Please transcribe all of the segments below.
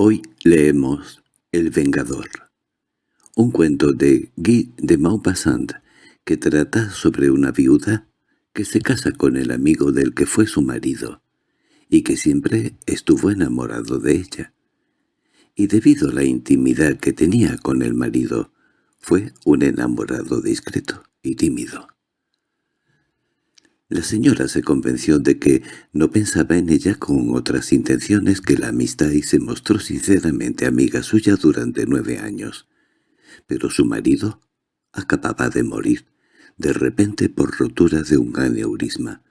Hoy leemos El Vengador, un cuento de Guy de Maupassant que trata sobre una viuda que se casa con el amigo del que fue su marido, y que siempre estuvo enamorado de ella. Y debido a la intimidad que tenía con el marido, fue un enamorado discreto y tímido. La señora se convenció de que no pensaba en ella con otras intenciones que la amistad y se mostró sinceramente amiga suya durante nueve años. Pero su marido acababa de morir, de repente por rotura de un aneurisma.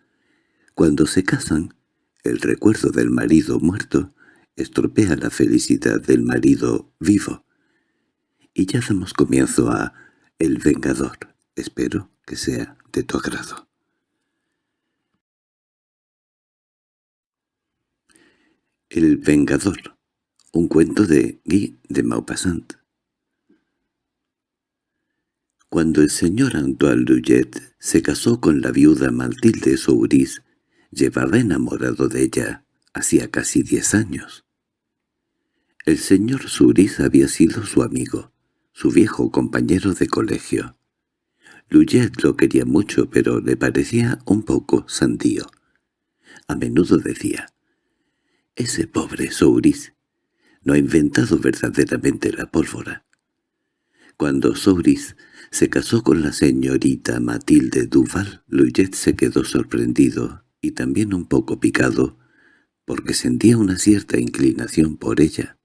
Cuando se casan, el recuerdo del marido muerto estropea la felicidad del marido vivo. Y ya damos comienzo a El Vengador. Espero que sea de tu agrado. El Vengador, un cuento de Guy de Maupassant. Cuando el señor Antoine Lullet se casó con la viuda Matilde Souris, llevaba enamorado de ella hacía casi diez años. El señor Souris había sido su amigo, su viejo compañero de colegio. Lullet lo quería mucho, pero le parecía un poco sandío. A menudo decía, ese pobre Souris no ha inventado verdaderamente la pólvora. Cuando Souris se casó con la señorita Matilde Duval, Luyet se quedó sorprendido y también un poco picado, porque sentía una cierta inclinación por ella.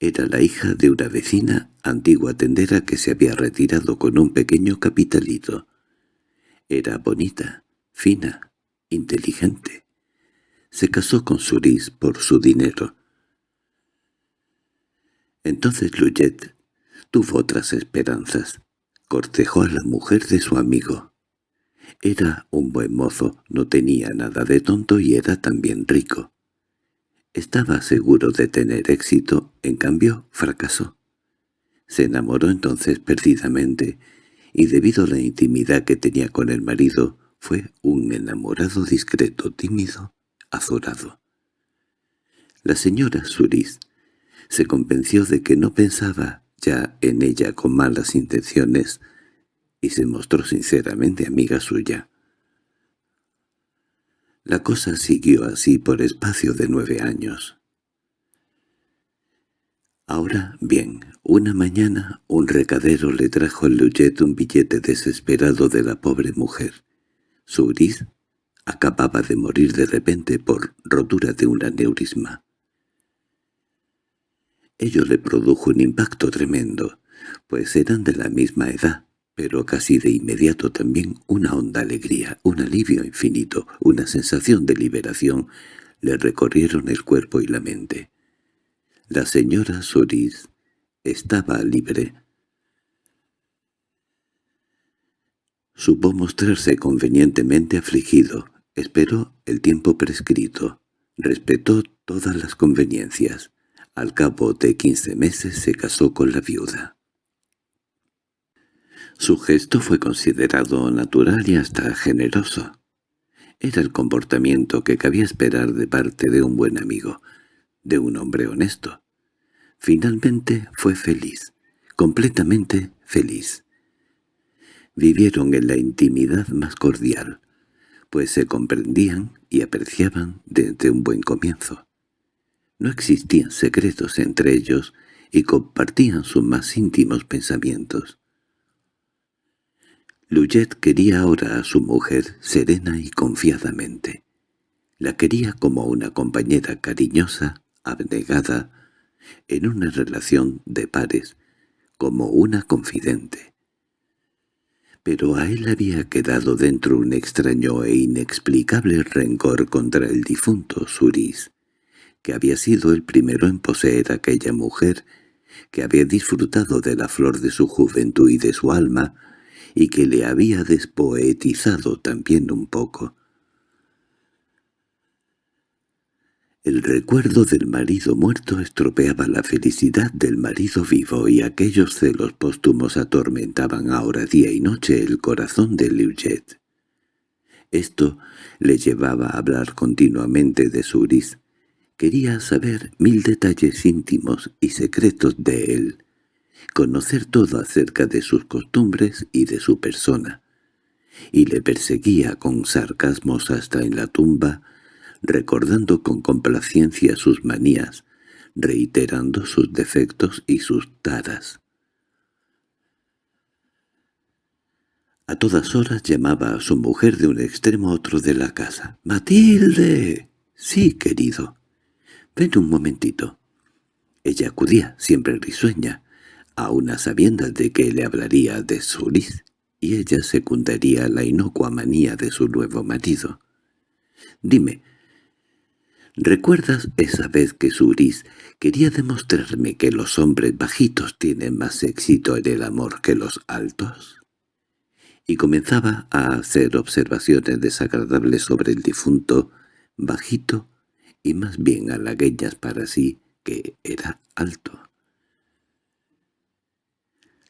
Era la hija de una vecina, antigua tendera que se había retirado con un pequeño capitalito. Era bonita, fina, inteligente se casó con Suris por su dinero. Entonces Luyet tuvo otras esperanzas. Cortejó a la mujer de su amigo. Era un buen mozo, no tenía nada de tonto y era también rico. Estaba seguro de tener éxito, en cambio fracasó. Se enamoró entonces perdidamente, y debido a la intimidad que tenía con el marido, fue un enamorado discreto, tímido azorado. La señora Suris se convenció de que no pensaba ya en ella con malas intenciones y se mostró sinceramente amiga suya. La cosa siguió así por espacio de nueve años. Ahora, bien, una mañana un recadero le trajo al Luyet un billete desesperado de la pobre mujer. Suris acababa de morir de repente por rotura de un aneurisma. Ello le produjo un impacto tremendo, pues eran de la misma edad, pero casi de inmediato también una honda alegría, un alivio infinito, una sensación de liberación le recorrieron el cuerpo y la mente. La señora Soris estaba libre. Supo mostrarse convenientemente afligido, Esperó el tiempo prescrito, respetó todas las conveniencias. Al cabo de quince meses se casó con la viuda. Su gesto fue considerado natural y hasta generoso. Era el comportamiento que cabía esperar de parte de un buen amigo, de un hombre honesto. Finalmente fue feliz, completamente feliz. Vivieron en la intimidad más cordial, pues se comprendían y apreciaban desde un buen comienzo. No existían secretos entre ellos y compartían sus más íntimos pensamientos. Luyet quería ahora a su mujer serena y confiadamente. La quería como una compañera cariñosa, abnegada, en una relación de pares, como una confidente pero a él había quedado dentro un extraño e inexplicable rencor contra el difunto Suris, que había sido el primero en poseer aquella mujer, que había disfrutado de la flor de su juventud y de su alma, y que le había despoetizado también un poco. El recuerdo del marido muerto estropeaba la felicidad del marido vivo y aquellos celos póstumos atormentaban ahora día y noche el corazón de Liujet. Esto le llevaba a hablar continuamente de Suris, Quería saber mil detalles íntimos y secretos de él, conocer todo acerca de sus costumbres y de su persona, y le perseguía con sarcasmos hasta en la tumba, recordando con complacencia sus manías, reiterando sus defectos y sus taras. A todas horas llamaba a su mujer de un extremo a otro de la casa. —¡Matilde! —Sí, querido. —Ven un momentito. Ella acudía, siempre risueña, a una sabienda de que le hablaría de Suris, y ella secundaría la inocua manía de su nuevo marido. —Dime, ¿recuerdas esa vez que Suris quería demostrarme que los hombres bajitos tienen más éxito en el amor que los altos? Y comenzaba a hacer observaciones desagradables sobre el difunto, bajito, y más bien halagueñas para sí, que era alto.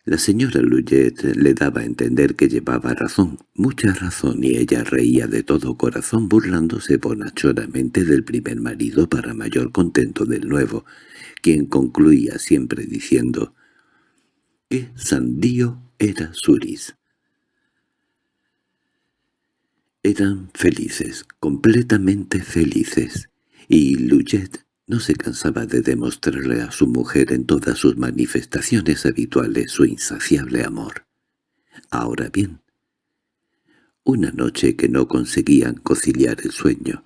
La señora Luyet le daba a entender que llevaba razón, mucha razón, y ella reía de todo corazón burlándose bonachoramente del primer marido para mayor contento del nuevo, quien concluía siempre diciendo «¡Qué sandío era Suris!». Eran felices, completamente felices, y Luyet no se cansaba de demostrarle a su mujer en todas sus manifestaciones habituales su insaciable amor. Ahora bien, una noche que no conseguían conciliar el sueño,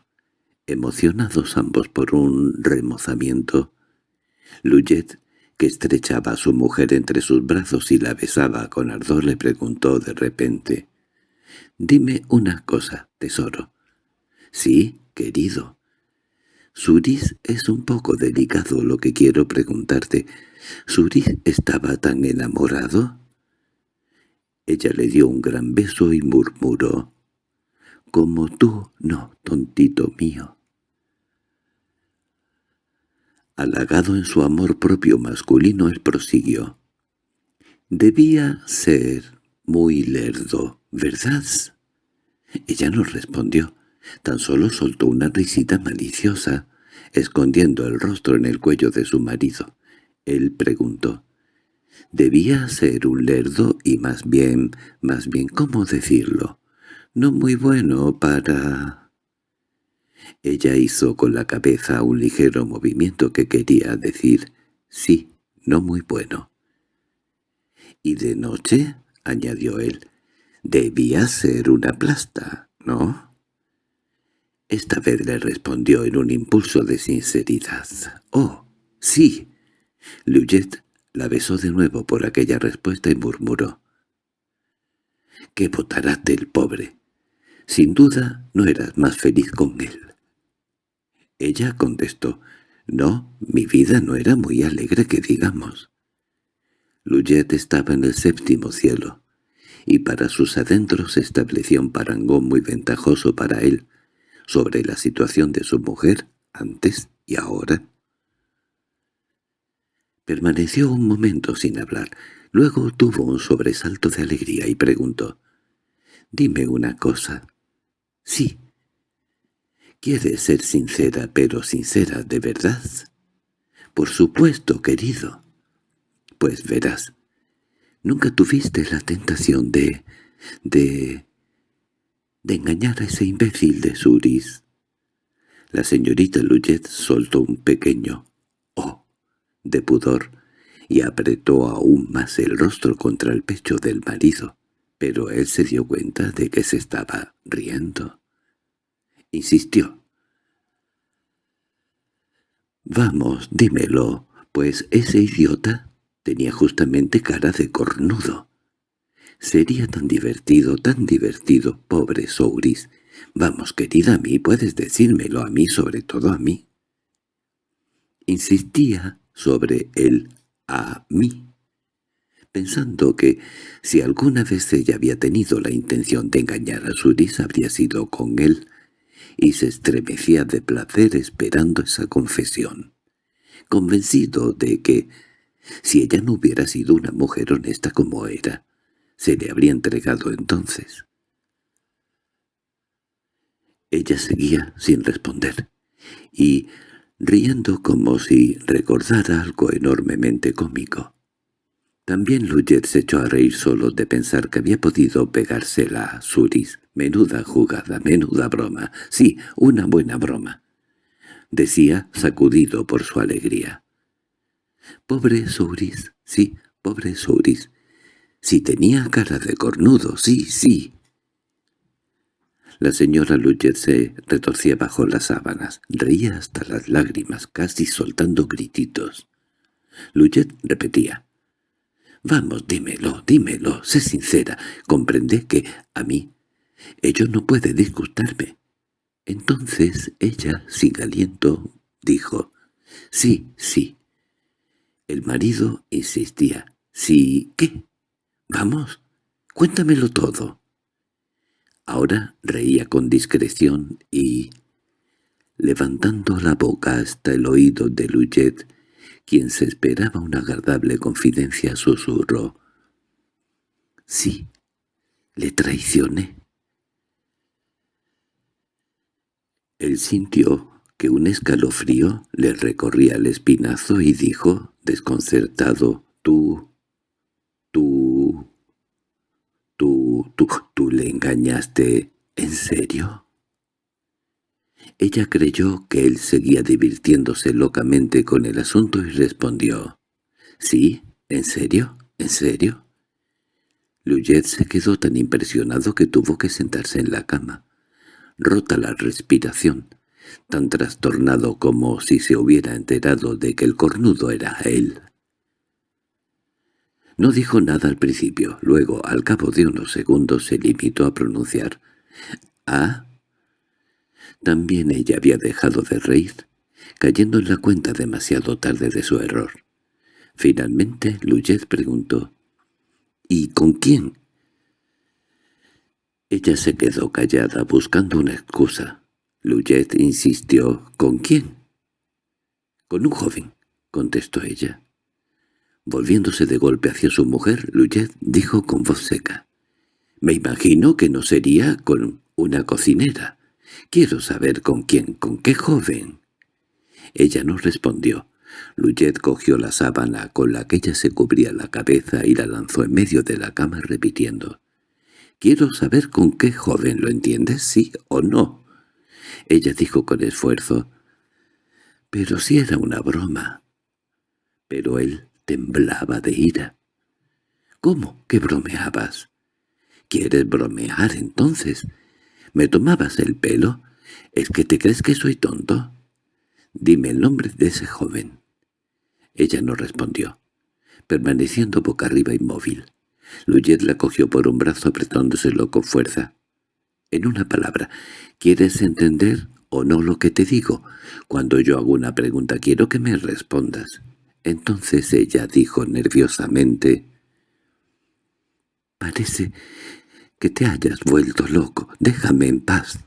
emocionados ambos por un remozamiento, Luyet, que estrechaba a su mujer entre sus brazos y la besaba con ardor, le preguntó de repente, «Dime una cosa, tesoro». «Sí, querido». «Suris es un poco delicado lo que quiero preguntarte. ¿Suris estaba tan enamorado?» Ella le dio un gran beso y murmuró, «Como tú, no, tontito mío». Halagado en su amor propio masculino, él prosiguió. «Debía ser muy lerdo, ¿verdad?» Ella no respondió. Tan solo soltó una risita maliciosa, escondiendo el rostro en el cuello de su marido. Él preguntó. Debía ser un lerdo y más bien, más bien, ¿cómo decirlo? No muy bueno para... Ella hizo con la cabeza un ligero movimiento que quería decir «sí, no muy bueno». «¿Y de noche?» añadió él. «Debía ser una plasta, ¿no?» Esta vez le respondió en un impulso de sinceridad. «Oh, sí». Luyet la besó de nuevo por aquella respuesta y murmuró. «¡Qué botarate el pobre! Sin duda no eras más feliz con él». Ella contestó, «No, mi vida no era muy alegre que digamos». Luyet estaba en el séptimo cielo, y para sus adentros estableció un parangón muy ventajoso para él, sobre la situación de su mujer antes y ahora. Permaneció un momento sin hablar. Luego tuvo un sobresalto de alegría y preguntó, «Dime una cosa». «Sí». «¿Quieres ser sincera, pero sincera de verdad?» «Por supuesto, querido». «Pues verás, nunca tuviste la tentación de... de de engañar a ese imbécil de Suris. La señorita Luyet soltó un pequeño «oh» de pudor y apretó aún más el rostro contra el pecho del marido, pero él se dio cuenta de que se estaba riendo. Insistió. «Vamos, dímelo, pues ese idiota tenía justamente cara de cornudo. Sería tan divertido, tan divertido, pobre Souris. Vamos, querida, a mí puedes decírmelo, a mí, sobre todo a mí. Insistía sobre el a mí, pensando que si alguna vez ella había tenido la intención de engañar a Suris habría sido con él, y se estremecía de placer esperando esa confesión, convencido de que, si ella no hubiera sido una mujer honesta como era, se le habría entregado entonces. Ella seguía sin responder, y riendo como si recordara algo enormemente cómico. También Luyet se echó a reír solo de pensar que había podido pegársela a Suris. Menuda jugada, menuda broma. Sí, una buena broma. Decía, sacudido por su alegría. Pobre Suris, sí, pobre Suris. Si tenía cara de cornudo, sí, sí. La señora Luyet se retorcía bajo las sábanas, reía hasta las lágrimas, casi soltando grititos. Luyet repetía, «Vamos, dímelo, dímelo, sé sincera, comprende que a mí ello no puede disgustarme». Entonces ella, sin aliento, dijo, «Sí, sí». El marido insistía, «¿Sí qué? Vamos, cuéntamelo todo». Ahora reía con discreción y, levantando la boca hasta el oído de Luyet, quien se esperaba una agradable confidencia, susurró. «Sí, le traicioné». Él sintió que un escalofrío le recorría el espinazo y dijo, desconcertado, «Tú, tú, tú, tú, le engañaste, ¿en serio?» Ella creyó que él seguía divirtiéndose locamente con el asunto y respondió, «¿Sí? ¿En serio? ¿En serio?» Luyet se quedó tan impresionado que tuvo que sentarse en la cama, rota la respiración, tan trastornado como si se hubiera enterado de que el cornudo era él. No dijo nada al principio, luego, al cabo de unos segundos, se limitó a pronunciar «¿Ah?» También ella había dejado de reír, cayendo en la cuenta demasiado tarde de su error. Finalmente, Luyet preguntó «¿Y con quién?» Ella se quedó callada buscando una excusa. Luyet insistió «¿Con quién?» «Con un joven», contestó ella. Volviéndose de golpe hacia su mujer, Luyet dijo con voz seca. «Me imagino que no sería con una cocinera. Quiero saber con quién, con qué joven». Ella no respondió. Luyet cogió la sábana con la que ella se cubría la cabeza y la lanzó en medio de la cama repitiendo. «Quiero saber con qué joven, ¿lo entiendes? ¿Sí o no?» Ella dijo con esfuerzo. «Pero si era una broma». Pero él temblaba de ira. «¿Cómo que bromeabas?» «¿Quieres bromear entonces? ¿Me tomabas el pelo? ¿Es que te crees que soy tonto?» «Dime el nombre de ese joven». Ella no respondió, permaneciendo boca arriba inmóvil. Luyet la cogió por un brazo apretándoselo con fuerza. «En una palabra, ¿quieres entender o no lo que te digo? Cuando yo hago una pregunta quiero que me respondas». Entonces ella dijo nerviosamente, «Parece que te hayas vuelto loco. Déjame en paz».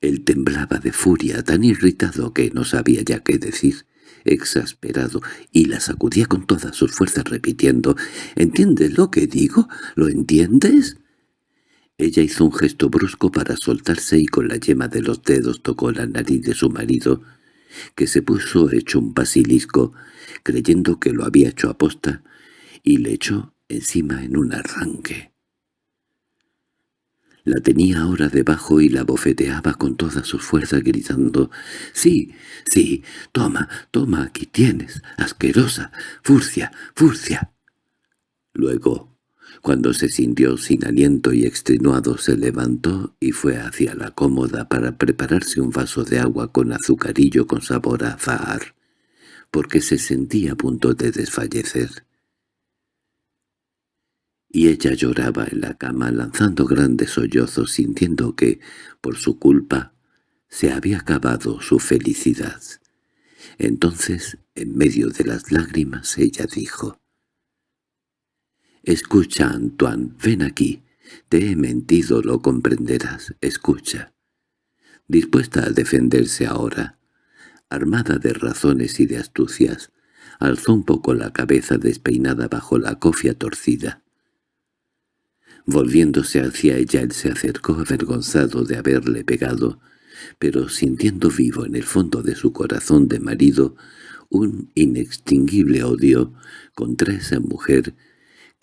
Él temblaba de furia, tan irritado que no sabía ya qué decir, exasperado, y la sacudía con todas sus fuerzas repitiendo, «¿Entiendes lo que digo? ¿Lo entiendes?» Ella hizo un gesto brusco para soltarse y con la yema de los dedos tocó la nariz de su marido, que se puso hecho un basilisco, creyendo que lo había hecho aposta, y le echó encima en un arranque. La tenía ahora debajo y la bofeteaba con todas sus fuerzas gritando «Sí, sí, toma, toma, aquí tienes, asquerosa, furcia, furcia». Luego cuando se sintió sin aliento y extenuado se levantó y fue hacia la cómoda para prepararse un vaso de agua con azucarillo con sabor a azahar, porque se sentía a punto de desfallecer. Y ella lloraba en la cama lanzando grandes sollozos sintiendo que, por su culpa, se había acabado su felicidad. Entonces, en medio de las lágrimas, ella dijo, «Escucha, Antoine, ven aquí. Te he mentido, lo comprenderás. Escucha». Dispuesta a defenderse ahora, armada de razones y de astucias, alzó un poco la cabeza despeinada bajo la cofia torcida. Volviéndose hacia ella él se acercó avergonzado de haberle pegado, pero sintiendo vivo en el fondo de su corazón de marido un inextinguible odio contra esa mujer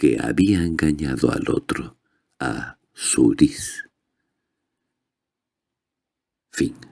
que había engañado al otro, a Suris. Fin